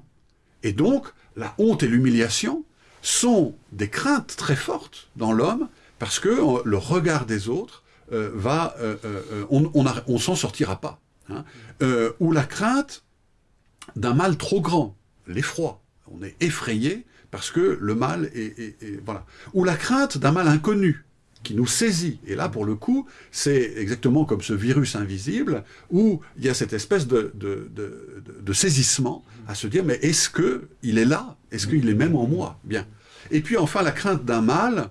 Et donc, la honte et l'humiliation sont des craintes très fortes dans l'homme parce que euh, le regard des autres va, on, on, s'en sortira pas. Hein. ou la crainte d'un mal trop grand, l'effroi. On est effrayé parce que le mal est, voilà. Ou la crainte d'un mal inconnu qui nous saisit. Et là, pour le coup, c'est exactement comme ce virus invisible où il y a cette espèce de, de, saisissement à se dire, mais est-ce qu'il est là? Est-ce qu'il est même en moi? Bien. Et puis enfin, la crainte d'un mal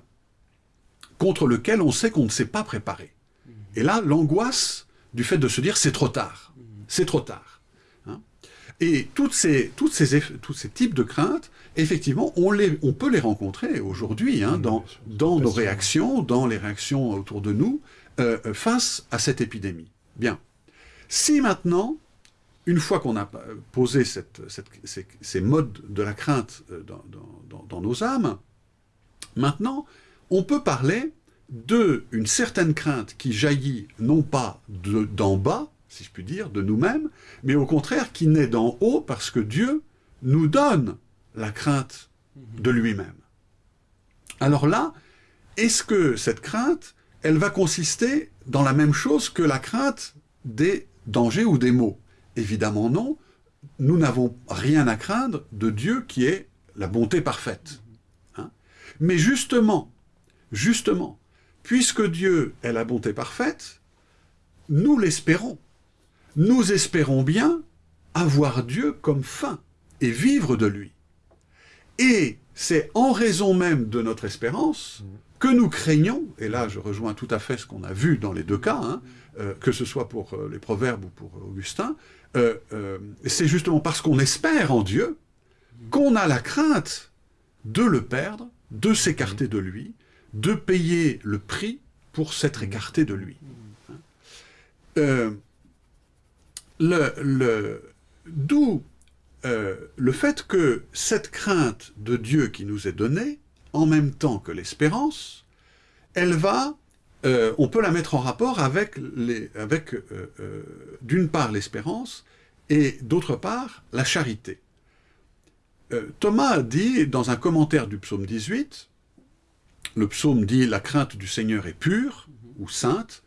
contre lequel on sait qu'on ne s'est pas préparé. Et là, l'angoisse du fait de se dire, c'est trop tard. C'est trop tard. Et toutes ces, toutes ces, tous ces types de craintes, effectivement, on, les, on peut les rencontrer aujourd'hui hein, dans, dans nos réactions, dans les réactions autour de nous, euh, face à cette épidémie. Bien. Si maintenant, une fois qu'on a posé cette, ces, ces, modes de la crainte euh, dans, dans, dans, nos âmes, maintenant, on peut parler de une certaine crainte qui jaillit non pas d'en bas, si je puis dire, de nous-mêmes, mais au contraire qui naît d'en haut parce que Dieu nous donne la crainte de lui-même. Alors là, est-ce que cette crainte elle va consister dans la même chose que la crainte des dangers ou des maux? Évidemment non, nous n'avons rien à craindre de Dieu qui est la bonté parfaite. Hein? Mais justement, justement, puisque Dieu est la bonté parfaite, nous l'espérons. Nous espérons bien avoir Dieu comme fin et vivre de lui. Et c'est en raison même de notre espérance que nous craignons, et là je rejoins tout à fait ce qu'on a vu dans les deux cas, hein, euh, que ce soit pour euh, les proverbes ou pour Augustin, euh, c'est justement parce qu'on espère en Dieu qu'on a la crainte de le perdre, de s'écarter de lui, de payer le prix pour s'être écarté de lui. D'où le fait que cette crainte de Dieu qui nous est donnée, en même temps que l'espérance, elle va euh, on peut la mettre en rapport avec, avec euh, euh, d'une part l'espérance et d'autre part la charité. Thomas dit dans un commentaire du psaume 18, le psaume dit « La crainte du Seigneur est pure » ou « sainte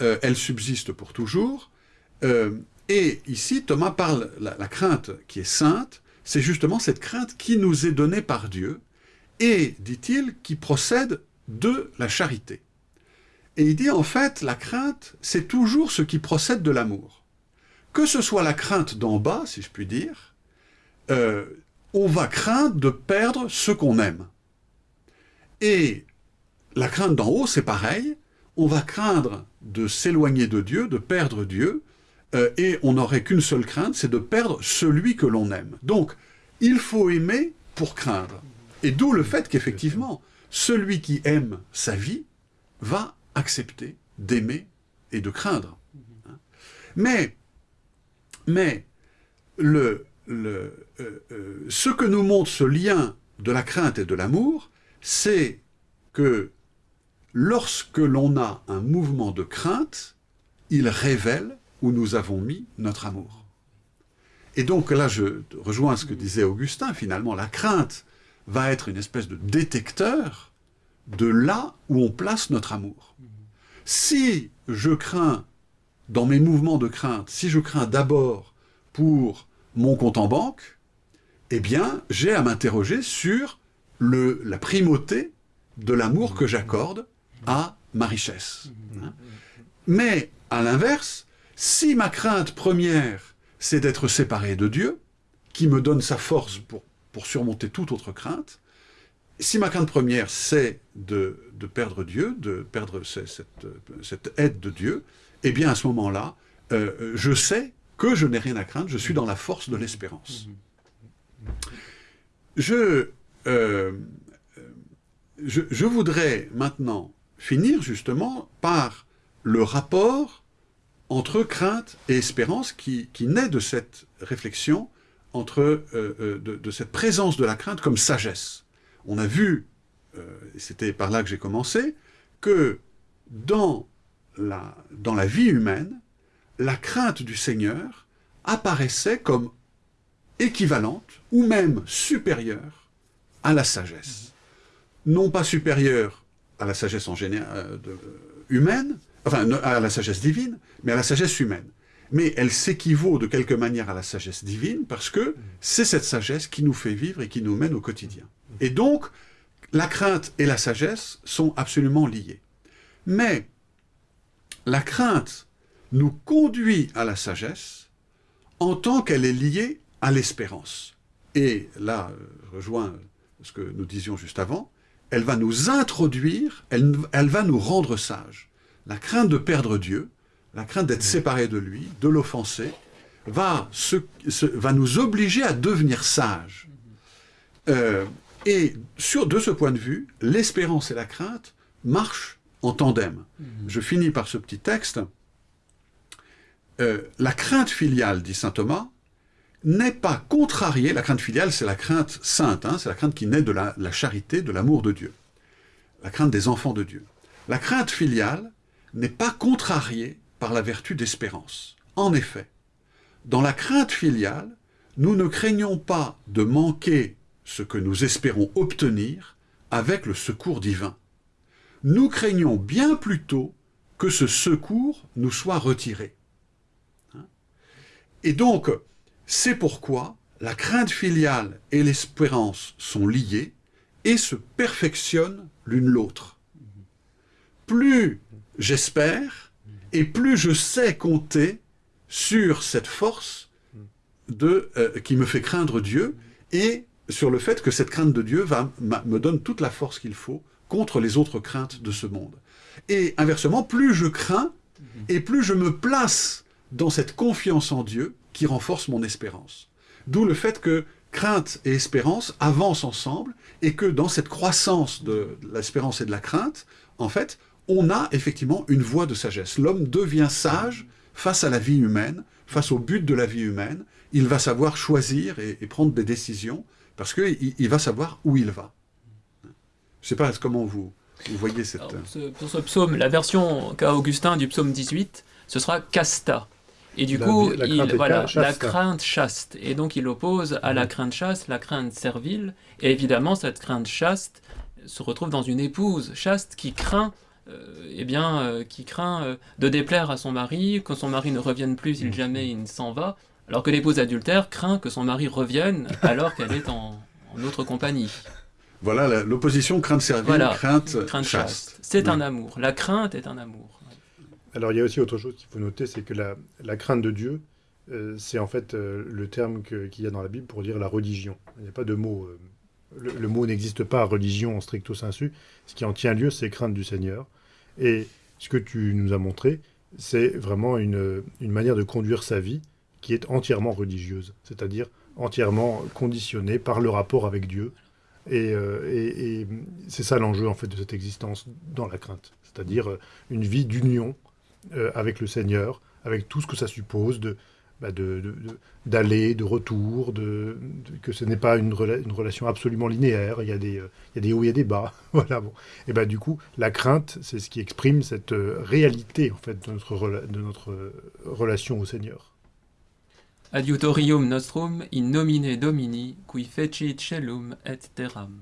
elle subsiste pour toujours ». et ici, Thomas parle, la, la crainte qui est sainte, c'est justement cette crainte qui nous est donnée par Dieu, et, dit-il, qui procède de la charité. Et il dit en fait, la crainte, c'est toujours ce qui procède de l'amour. Que ce soit la crainte d'en bas, si je puis dire, euh, on va craindre de perdre ce qu'on aime. Et la crainte d'en haut, c'est pareil, on va craindre de s'éloigner de Dieu, de perdre Dieu, euh, et on n'aurait qu'une seule crainte, c'est de perdre celui que l'on aime. Donc, il faut aimer pour craindre. Et d'où le fait qu'effectivement, celui qui aime sa vie va accepter d'aimer et de craindre. Mais, mais le, le, euh, euh, ce que nous montre ce lien de la crainte et de l'amour, c'est que lorsque l'on a un mouvement de crainte, il révèle où nous avons mis notre amour. Et donc là, je rejoins ce que disait Augustin, finalement, la crainte va être une espèce de détecteur de là où on place notre amour. Si je crains, dans mes mouvements de crainte, si je crains d'abord pour mon compte en banque, eh bien, j'ai à m'interroger sur la primauté de l'amour que j'accorde à ma richesse. Hein. Mais, à l'inverse, si ma crainte première, c'est d'être séparé de Dieu, qui me donne sa force pour, pour surmonter toute autre crainte, si ma crainte première, c'est de, perdre Dieu, de perdre cette, aide de Dieu, eh bien, à ce moment-là, euh, je sais que je n'ai rien à craindre, je suis dans la force de l'espérance. Je, euh, je, voudrais maintenant finir justement par le rapport entre crainte et espérance qui, naît de cette réflexion, entre, euh, de cette présence de la crainte comme sagesse. On a vu, euh, c'était par là que j'ai commencé, que dans la, dans la vie humaine, la crainte du Seigneur apparaissait comme équivalente, ou même supérieure, à la sagesse. Non pas supérieure à la sagesse en général, euh, humaine, enfin à la sagesse divine, mais à la sagesse humaine. Mais elle s'équivaut de quelque manière à la sagesse divine parce que c'est cette sagesse qui nous fait vivre et qui nous mène au quotidien. Et donc, la crainte et la sagesse sont absolument liées. Mais la crainte nous conduit à la sagesse en tant qu'elle est liée à l'espérance. Et là, je rejoins ce que nous disions juste avant, elle va nous introduire, elle, va nous rendre sages. La crainte de perdre Dieu, la crainte d'être séparé de lui, de l'offenser, va, va nous obliger à devenir sages. Euh, et sur, de ce point de vue, l'espérance et la crainte marchent en tandem. Mhm. Je finis par ce petit texte. Euh, la crainte filiale, dit saint Thomas, n'est pas contrariée, la crainte filiale c'est la crainte sainte, hein, c'est la crainte qui naît de la, charité, de l'amour de Dieu, la crainte des enfants de Dieu. La crainte filiale n'est pas contrariée par la vertu d'espérance. En effet, dans la crainte filiale, nous ne craignons pas de manquer ce que nous espérons obtenir avec le secours divin. nous craignons bien plutôt que ce secours nous soit retiré. Hein et donc, c'est pourquoi la crainte filiale et l'espérance sont liées et se perfectionnent l'une l'autre. Plus j'espère et plus je sais compter sur cette force de, euh, qui me fait craindre Dieu et sur le fait que cette crainte de Dieu me donne toute la force qu'il faut contre les autres craintes de ce monde. Et inversement, plus je crains et plus je me place dans cette confiance en Dieu qui renforce mon espérance. D'où le fait que crainte et espérance avancent ensemble et que dans cette croissance de l'espérance et de la crainte, en fait, on a effectivement une voie de sagesse. L'homme devient sage face à la vie humaine, face au but de la vie humaine. Il va savoir choisir et, prendre des décisions parce qu'il il va savoir où il va. Je ne sais pas comment vous, vous voyez cette... pour ce psaume, la version qu'a Augustin du psaume 18, ce sera casta. Et du coup, la, il, voilà, la crainte chaste. Et donc il oppose à la crainte chaste la crainte servile. Et évidemment, cette crainte chaste se retrouve dans une épouse chaste qui craint euh, eh bien, euh, qui craint euh, de déplaire à son mari, que son mari ne revienne plus si mhm. jamais il s'en va, alors que l'épouse adultère craint que son mari revienne alors qu'elle est en, autre compagnie. Voilà l'opposition crainte servile, crainte, chaste. C'est un amour. La crainte est un amour. Alors il y a aussi autre chose qu'il faut noter, c'est que la, crainte de Dieu, euh, c'est en fait euh, le terme qu'il y a dans la Bible pour dire la religion. Il n'y a pas de mot. Euh, le, mot n'existe pas, religion en stricto sensu. Ce qui en tient lieu, c'est crainte du Seigneur. Et ce que tu nous as montré, c'est vraiment une, manière de conduire sa vie qui est entièrement religieuse, c'est-à-dire entièrement conditionnée par le rapport avec Dieu. Et, et c'est ça l'enjeu en fait de cette existence dans la crainte, c'est-à-dire une vie d'union euh, avec le Seigneur, avec tout ce que ça suppose de bah d'aller, de, retour, de, que ce n'est pas une, relation absolument linéaire, il y, a des, euh, il y a des hauts, il y a des bas. voilà. Et bah, du coup, la crainte, c'est ce qui exprime cette euh, réalité en fait, de, notre, relation au Seigneur. Adiutorium nostrum in nomine Domini, qui fecit celum et terram.